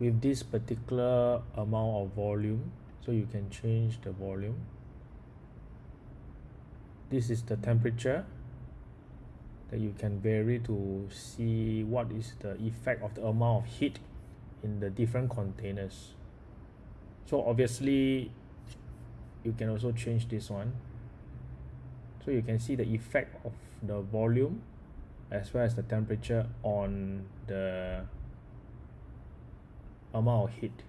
with this particular amount of volume so you can change the volume. This is the temperature that you can vary to see what is the effect of the amount of heat in the different containers. So obviously you can also change this one. So you can see the effect of the volume as well as the temperature on the amount of hate